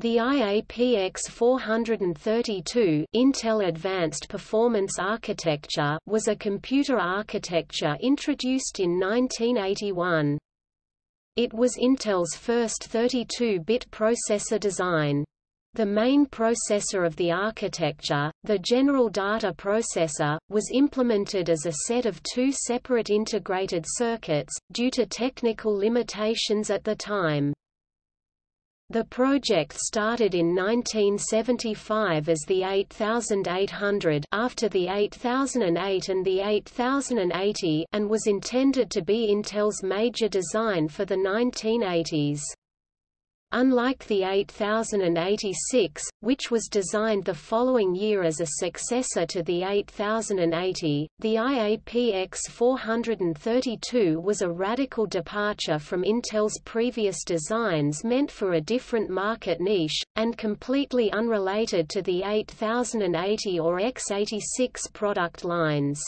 The IAPX 432 Intel Advanced Performance Architecture was a computer architecture introduced in 1981. It was Intel's first 32-bit processor design. The main processor of the architecture, the General Data Processor, was implemented as a set of two separate integrated circuits, due to technical limitations at the time. The project started in 1975 as the 8800 after the 8008 and the 8080 and was intended to be Intel's major design for the 1980s. Unlike the 8086, which was designed the following year as a successor to the 8080, the IAPX 432 was a radical departure from Intel's previous designs meant for a different market niche, and completely unrelated to the 8080 or x86 product lines.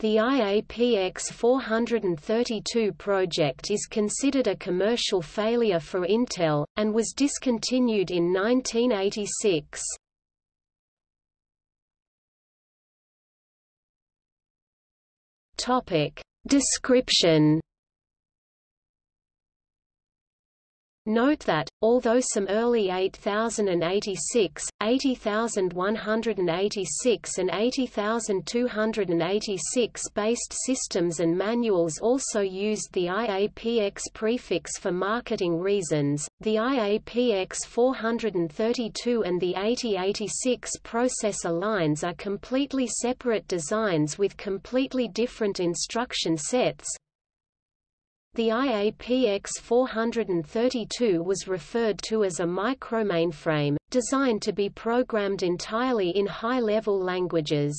The IAPX 432 project is considered a commercial failure for Intel, and was discontinued in 1986. Description Note that, although some early 8086, 80186 and 80286 based systems and manuals also used the IAPX prefix for marketing reasons, the IAPX 432 and the 8086 processor lines are completely separate designs with completely different instruction sets, the IAPX 432 was referred to as a micromainframe, designed to be programmed entirely in high-level languages.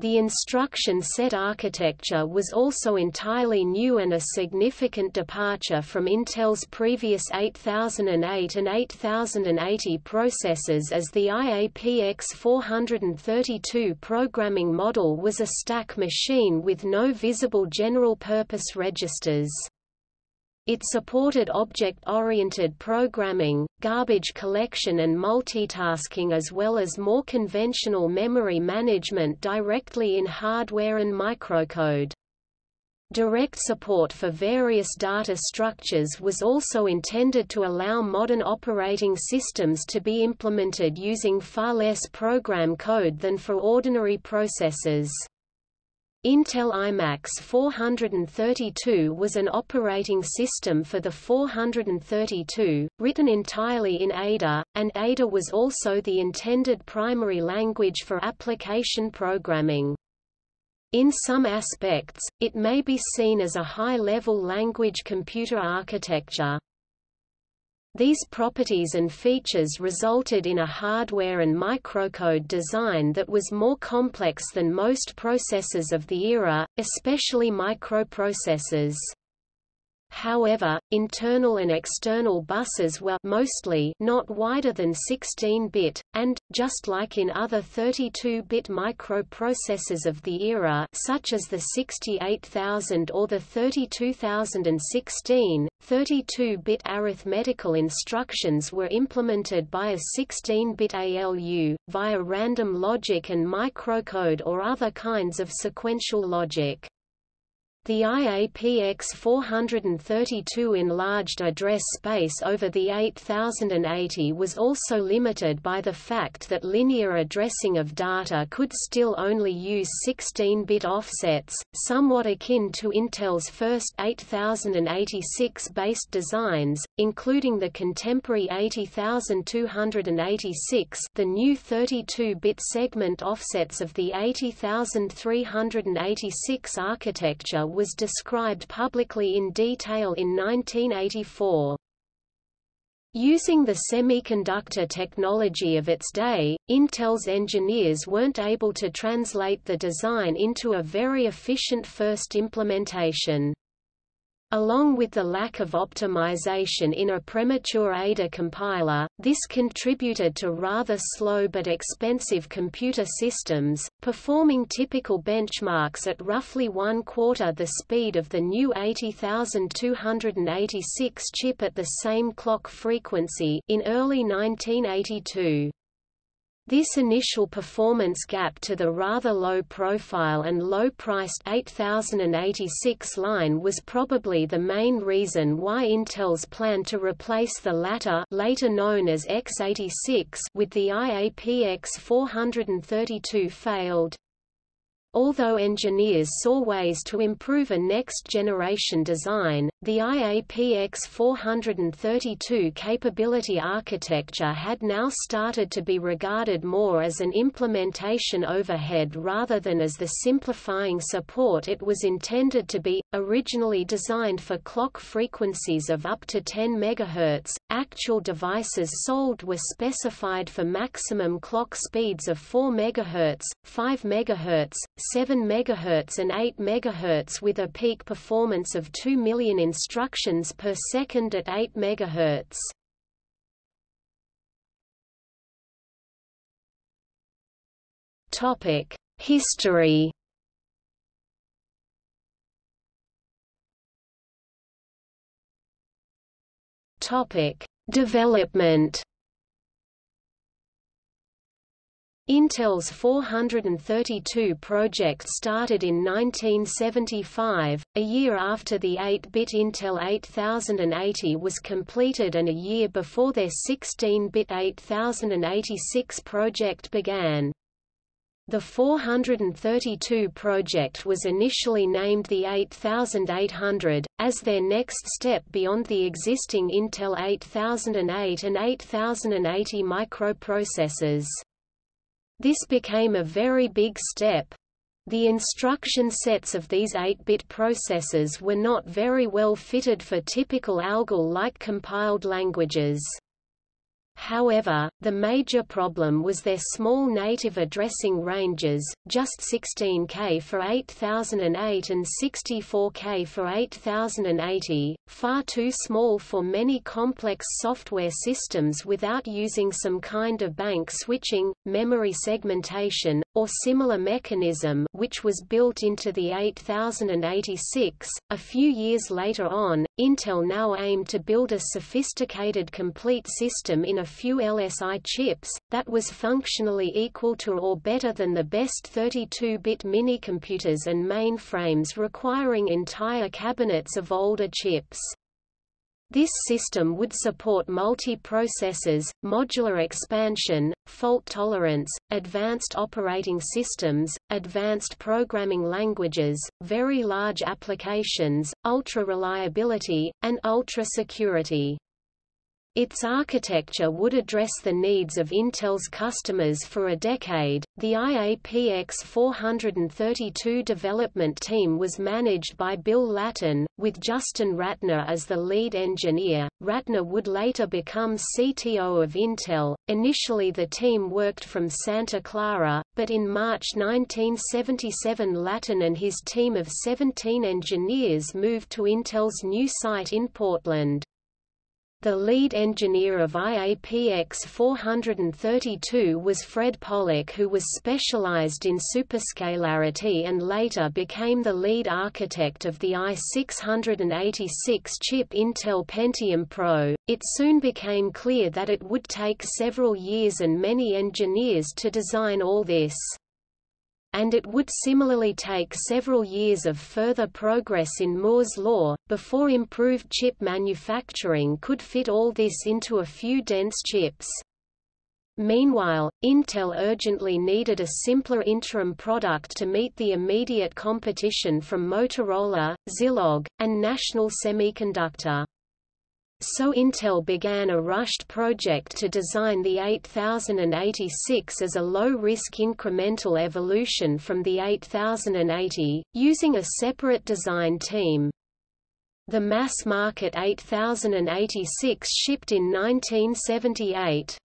The instruction set architecture was also entirely new and a significant departure from Intel's previous 8008 and 8080 processors as the IAPX 432 programming model was a stack machine with no visible general-purpose registers. It supported object-oriented programming, garbage collection and multitasking as well as more conventional memory management directly in hardware and microcode. Direct support for various data structures was also intended to allow modern operating systems to be implemented using far less program code than for ordinary processors. Intel IMAX 432 was an operating system for the 432, written entirely in Ada, and Ada was also the intended primary language for application programming. In some aspects, it may be seen as a high-level language computer architecture. These properties and features resulted in a hardware and microcode design that was more complex than most processors of the era, especially microprocessors. However, internal and external buses were mostly not wider than 16-bit, and, just like in other 32-bit microprocessors of the era such as the 68000 or the 32016, 32-bit arithmetical instructions were implemented by a 16-bit ALU, via random logic and microcode or other kinds of sequential logic. The IAPX 432 enlarged address space over the 8080 was also limited by the fact that linear addressing of data could still only use 16-bit offsets, somewhat akin to Intel's first 8086-based designs, including the contemporary 80286 the new 32-bit segment offsets of the 80386 architecture was described publicly in detail in 1984. Using the semiconductor technology of its day, Intel's engineers weren't able to translate the design into a very efficient first implementation. Along with the lack of optimization in a premature Ada compiler, this contributed to rather slow but expensive computer systems, performing typical benchmarks at roughly one-quarter the speed of the new 80286 chip at the same clock frequency in early 1982. This initial performance gap to the rather low profile and low-priced 8086 line was probably the main reason why Intel's plan to replace the latter later known as x86 with the IAPX 432 failed. Although engineers saw ways to improve a next-generation design, the IAPX 432 capability architecture had now started to be regarded more as an implementation overhead rather than as the simplifying support it was intended to be. Originally designed for clock frequencies of up to 10 MHz, actual devices sold were specified for maximum clock speeds of 4 MHz, 5 MHz, 7 MHz and 8 MHz with a peak performance of 2 million instructions per second at 8 MHz. Topic: History. Topic: Development. Intel's 432 project started in 1975, a year after the 8-bit Intel 8080 was completed and a year before their 16-bit 8086 project began. The 432 project was initially named the 8800, as their next step beyond the existing Intel 8008 and 8080 microprocessors. This became a very big step. The instruction sets of these 8-bit processors were not very well fitted for typical ALGOL-like compiled languages. However, the major problem was their small native addressing ranges, just 16K for 8008 and 64K for 8080, far too small for many complex software systems without using some kind of bank switching, memory segmentation, or similar mechanism which was built into the 8086. A few years later on, Intel now aimed to build a sophisticated complete system in a few LSI chips, that was functionally equal to or better than the best 32-bit minicomputers and mainframes requiring entire cabinets of older chips. This system would support multi-processors, modular expansion, fault tolerance, advanced operating systems, advanced programming languages, very large applications, ultra-reliability, and ultra-security. Its architecture would address the needs of Intel's customers for a decade. The IAPX 432 development team was managed by Bill Lattin, with Justin Rattner as the lead engineer. Rattner would later become CTO of Intel. Initially, the team worked from Santa Clara, but in March 1977, Lattin and his team of 17 engineers moved to Intel's new site in Portland. The lead engineer of IAPX 432 was Fred Pollack who was specialized in superscalarity and later became the lead architect of the i686 chip Intel Pentium Pro. It soon became clear that it would take several years and many engineers to design all this and it would similarly take several years of further progress in Moore's law, before improved chip manufacturing could fit all this into a few dense chips. Meanwhile, Intel urgently needed a simpler interim product to meet the immediate competition from Motorola, Zilog, and National Semiconductor. So Intel began a rushed project to design the 8086 as a low-risk incremental evolution from the 8080, using a separate design team. The mass-market 8086 shipped in 1978.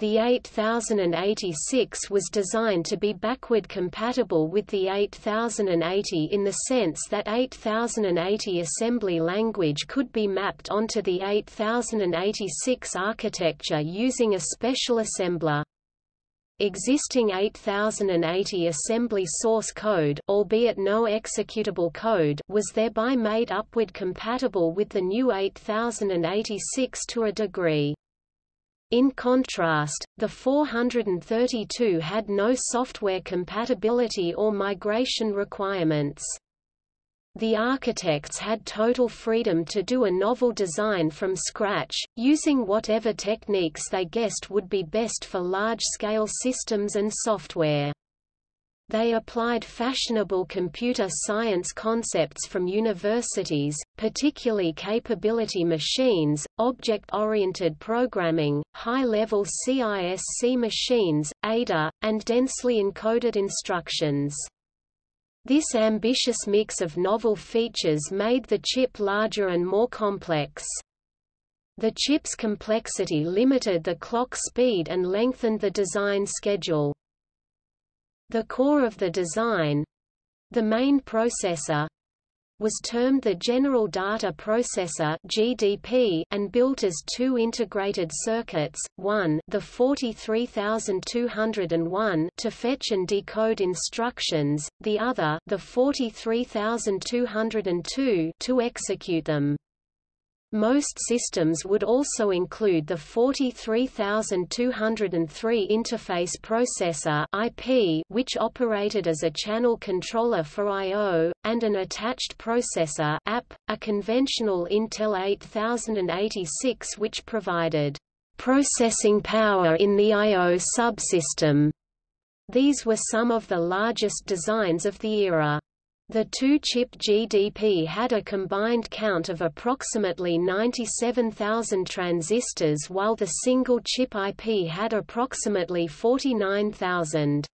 The 8086 was designed to be backward compatible with the 8080 in the sense that 8080 assembly language could be mapped onto the 8086 architecture using a special assembler. Existing 8080 assembly source code albeit no executable code was thereby made upward compatible with the new 8086 to a degree. In contrast, the 432 had no software compatibility or migration requirements. The architects had total freedom to do a novel design from scratch, using whatever techniques they guessed would be best for large-scale systems and software. They applied fashionable computer science concepts from universities, particularly capability machines, object-oriented programming, high-level CISC machines, ADA, and densely encoded instructions. This ambitious mix of novel features made the chip larger and more complex. The chip's complexity limited the clock speed and lengthened the design schedule. The core of the design—the main processor, was termed the General Data Processor (GDP) and built as two integrated circuits: one, the 43201, to fetch and decode instructions; the other, the 43202, to execute them. Most systems would also include the 43203 interface processor IP, which operated as a channel controller for I/O, and an attached processor app, a conventional Intel 8086 which provided processing power in the I/O subsystem. These were some of the largest designs of the era. The two-chip GDP had a combined count of approximately 97,000 transistors while the single-chip IP had approximately 49,000.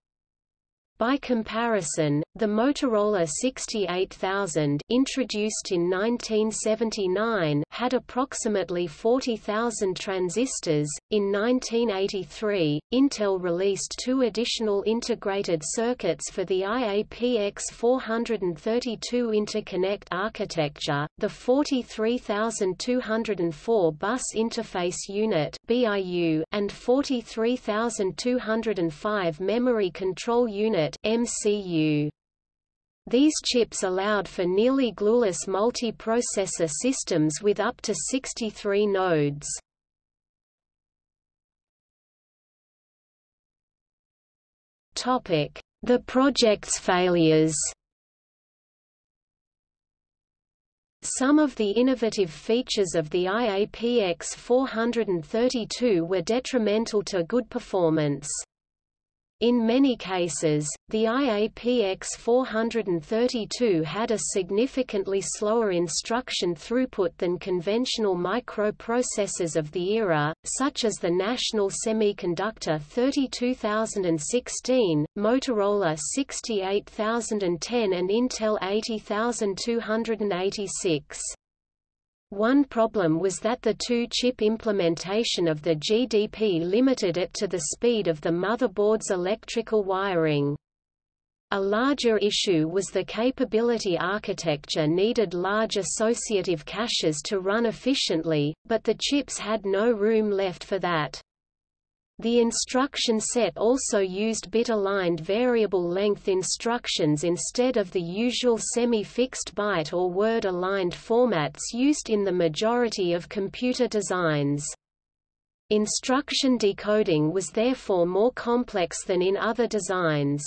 By comparison, the Motorola 68000 introduced in 1979 had approximately 40,000 transistors. In 1983, Intel released two additional integrated circuits for the IAPX 432 interconnect architecture, the 43204 Bus Interface Unit (BIU) and 43205 Memory Control Unit MCU. These chips allowed for nearly glueless multiprocessor systems with up to 63 nodes. The project's failures. Some of the innovative features of the IAPX 432 were detrimental to good performance. In many cases, the IAPX 432 had a significantly slower instruction throughput than conventional microprocessors of the era, such as the National Semiconductor 32016, Motorola 68010 and Intel 80286. One problem was that the two-chip implementation of the GDP limited it to the speed of the motherboard's electrical wiring. A larger issue was the capability architecture needed large associative caches to run efficiently, but the chips had no room left for that. The instruction set also used bit-aligned variable length instructions instead of the usual semi-fixed byte or word-aligned formats used in the majority of computer designs. Instruction decoding was therefore more complex than in other designs.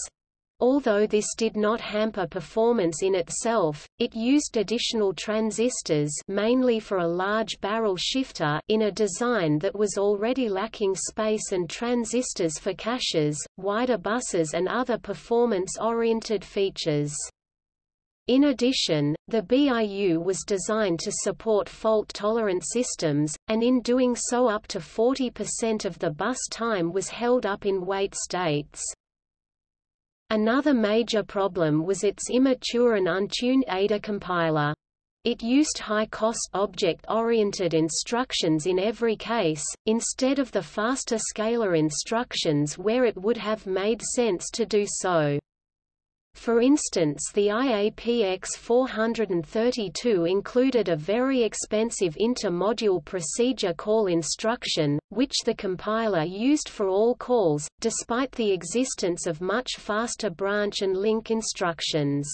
Although this did not hamper performance in itself, it used additional transistors mainly for a large barrel shifter in a design that was already lacking space and transistors for caches, wider buses and other performance-oriented features. In addition, the BIU was designed to support fault-tolerant systems, and in doing so up to 40% of the bus time was held up in wait states. Another major problem was its immature and untuned Ada compiler. It used high-cost object-oriented instructions in every case, instead of the faster scalar instructions where it would have made sense to do so. For instance the IAPX 432 included a very expensive inter-module procedure call instruction, which the compiler used for all calls, despite the existence of much faster branch and link instructions.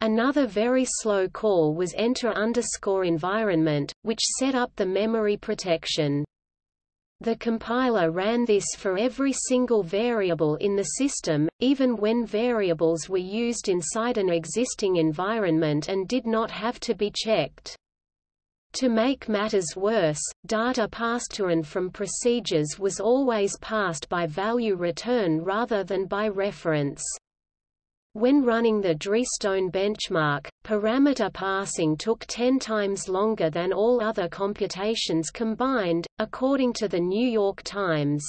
Another very slow call was enter underscore environment, which set up the memory protection. The compiler ran this for every single variable in the system, even when variables were used inside an existing environment and did not have to be checked. To make matters worse, data passed to and from procedures was always passed by value return rather than by reference. When running the Dhrystone benchmark, parameter passing took 10 times longer than all other computations combined, according to the New York Times.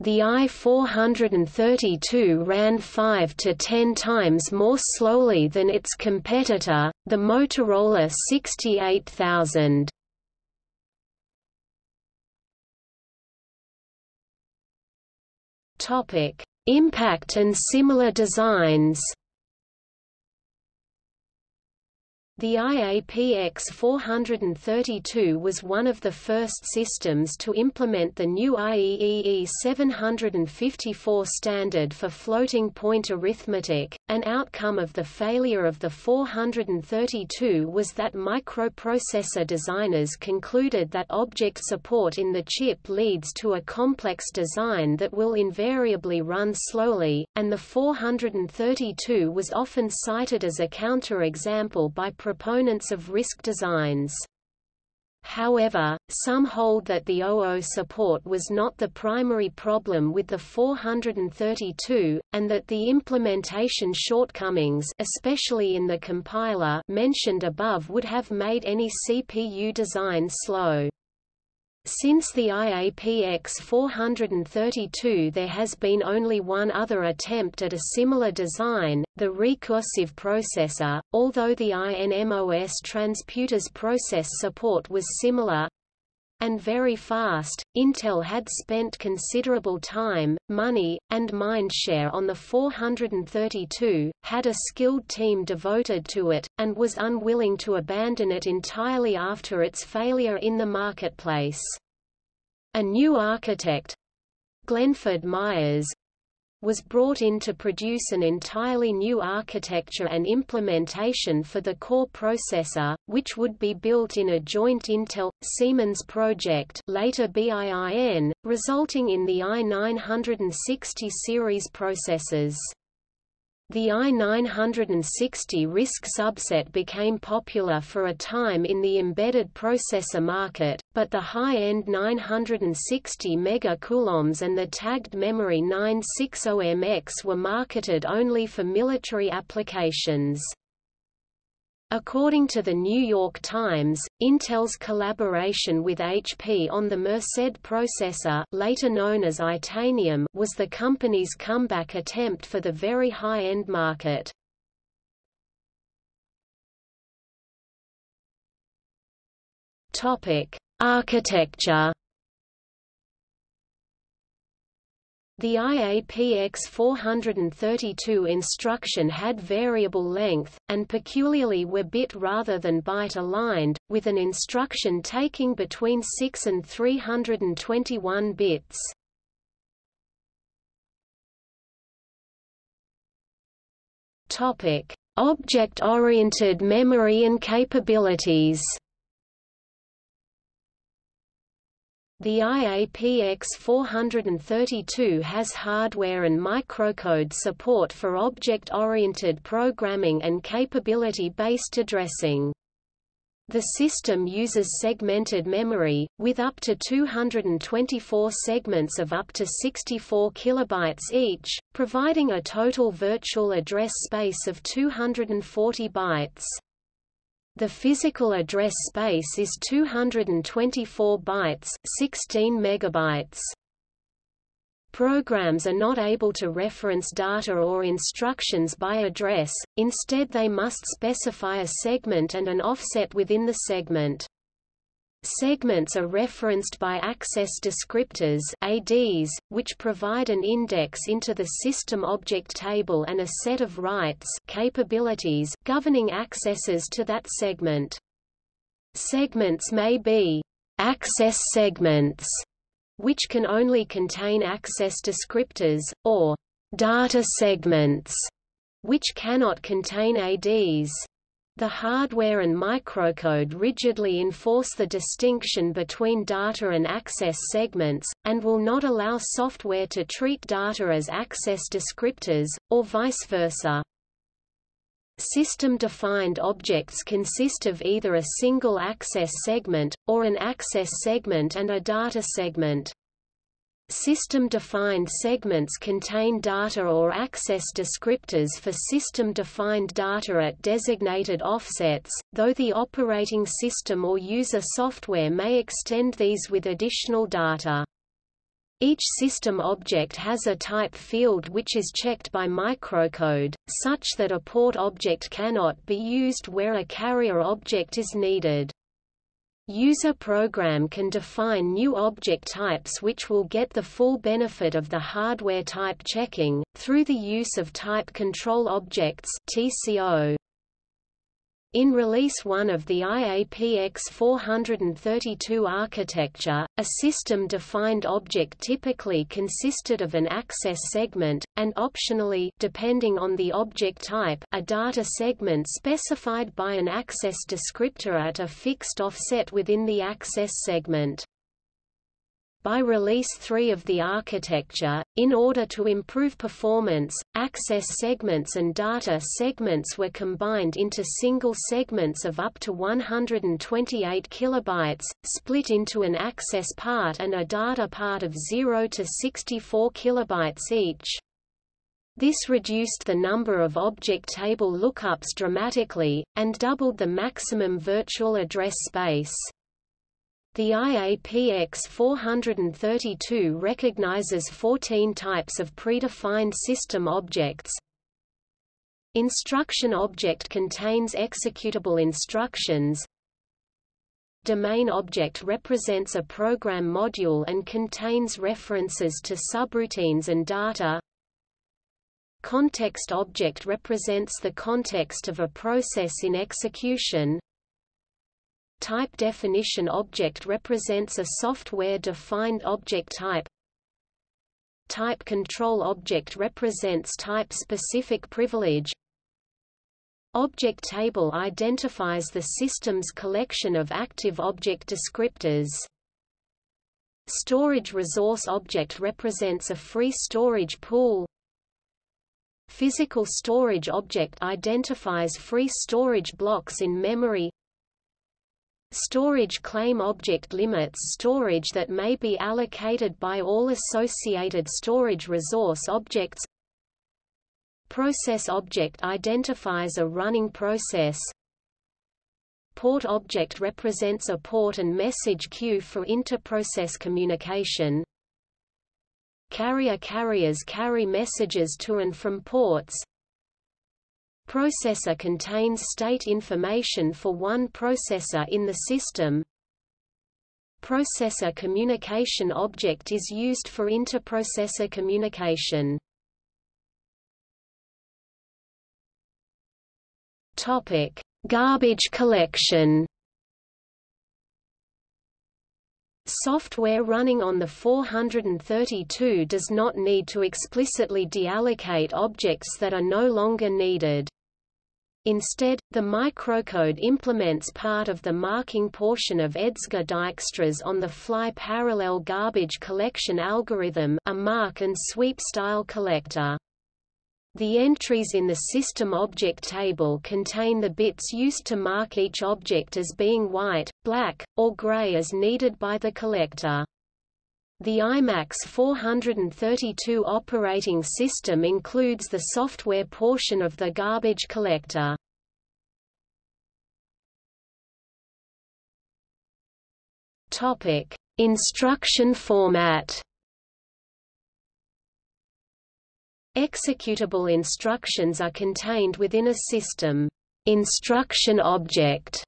The i-432 ran 5 to 10 times more slowly than its competitor, the Motorola 68000. Topic: Impact and similar designs. The IAPX 432 was one of the first systems to implement the new IEEE 754 standard for floating point arithmetic. An outcome of the failure of the 432 was that microprocessor designers concluded that object support in the chip leads to a complex design that will invariably run slowly, and the 432 was often cited as a counterexample by proponents of RISC designs. However, some hold that the OO support was not the primary problem with the 432, and that the implementation shortcomings especially in the compiler mentioned above would have made any CPU design slow. Since the IAPX 432 there has been only one other attempt at a similar design, the Rekursiv processor, although the INMOS transputer's process support was similar, and very fast. Intel had spent considerable time, money, and mindshare on the 432, had a skilled team devoted to it, and was unwilling to abandon it entirely after its failure in the marketplace. A new architect, Glenford Myers, was brought in to produce an entirely new architecture and implementation for the core processor, which would be built in a joint Intel-Siemens project later BIIN, resulting in the i960 series processors. The i960 RISC subset became popular for a time in the embedded processor market, but the high-end 960 MC and the tagged memory 960MX were marketed only for military applications. According to the New York Times, Intel's collaboration with HP on the Merced processor later known as Itanium was the company's comeback attempt for the very high-end market. Architecture The IAPX 432 instruction had variable length, and peculiarly were bit rather than byte aligned, with an instruction taking between 6 and 321 bits. Object-oriented memory and capabilities The IAPX 432 has hardware and microcode support for object-oriented programming and capability-based addressing. The system uses segmented memory, with up to 224 segments of up to 64 kilobytes each, providing a total virtual address space of 240 bytes. The physical address space is 224 bytes, 16 megabytes. Programs are not able to reference data or instructions by address, instead they must specify a segment and an offset within the segment. Segments are referenced by access descriptors ADs, which provide an index into the system object table and a set of rights capabilities governing accesses to that segment. Segments may be access segments which can only contain access descriptors, or data segments, which cannot contain ADs. The hardware and microcode rigidly enforce the distinction between data and access segments, and will not allow software to treat data as access descriptors, or vice versa. System-defined objects consist of either a single access segment, or an access segment and a data segment. System-defined segments contain data or access descriptors for system-defined data at designated offsets, though the operating system or user software may extend these with additional data. Each system object has a type field which is checked by microcode, such that a port object cannot be used where a carrier object is needed. User program can define new object types which will get the full benefit of the hardware type checking, through the use of type control objects TCO. In Release 1 of the IAPX 432 architecture, a system-defined object typically consisted of an access segment, and optionally depending on the object type a data segment specified by an access descriptor at a fixed offset within the access segment by Release 3 of the architecture, in order to improve performance, access segments and data segments were combined into single segments of up to 128 kilobytes, split into an access part and a data part of 0 to 64 kilobytes each. This reduced the number of object table lookups dramatically, and doubled the maximum virtual address space. The IAPX 432 recognizes 14 types of predefined system objects. Instruction object contains executable instructions. Domain object represents a program module and contains references to subroutines and data. Context object represents the context of a process in execution. Type definition object represents a software-defined object type. Type control object represents type-specific privilege. Object table identifies the system's collection of active object descriptors. Storage resource object represents a free storage pool. Physical storage object identifies free storage blocks in memory. Storage claim object limits storage that may be allocated by all associated storage resource objects. Process object identifies a running process. Port object represents a port and message queue for interprocess communication. Carrier carriers carry messages to and from ports. Processor contains state information for one processor in the system. Processor communication object is used for interprocessor communication. Topic: Garbage collection. Software running on the 432 does not need to explicitly deallocate objects that are no longer needed. Instead, the microcode implements part of the marking portion of Edsger Dijkstra's on-the-fly parallel garbage collection algorithm a mark and sweep style collector. The entries in the system object table contain the bits used to mark each object as being white, black, or gray as needed by the collector. The IMAX 432 operating system includes the software portion of the garbage collector. Topic: Instruction format. Executable instructions are contained within a system instruction object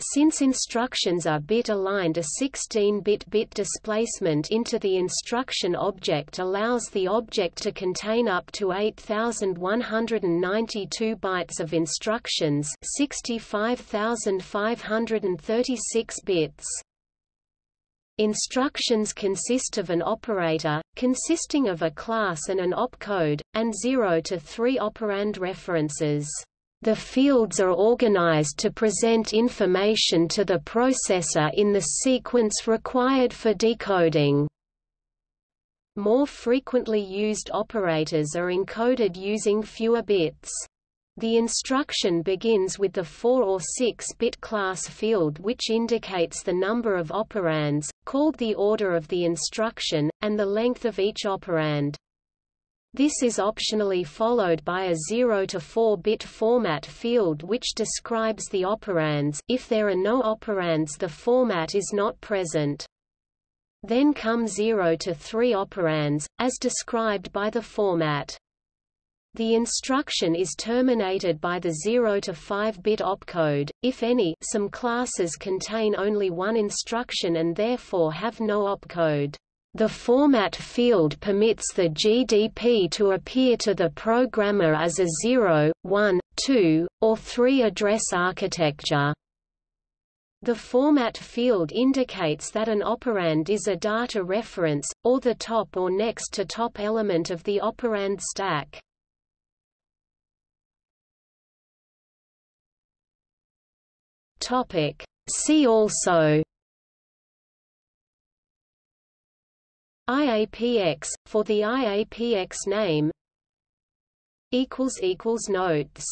since instructions are bit-aligned a 16-bit bit displacement into the instruction object allows the object to contain up to 8192 bytes of instructions 65536 bits. Instructions consist of an operator, consisting of a class and an opcode, and 0 to 3 operand references. The fields are organized to present information to the processor in the sequence required for decoding. More frequently used operators are encoded using fewer bits. The instruction begins with the 4 or 6-bit class field which indicates the number of operands, called the order of the instruction, and the length of each operand. This is optionally followed by a 0 to 4-bit format field which describes the operands if there are no operands the format is not present. Then come 0 to 3 operands, as described by the format. The instruction is terminated by the 0 to 5-bit opcode, if any some classes contain only one instruction and therefore have no opcode. The format field permits the GDP to appear to the programmer as a 0, 1, 2, or 3 address architecture. The format field indicates that an operand is a data reference, or the top or next to top element of the operand stack. See also IAPX, for the IAPX name. Notes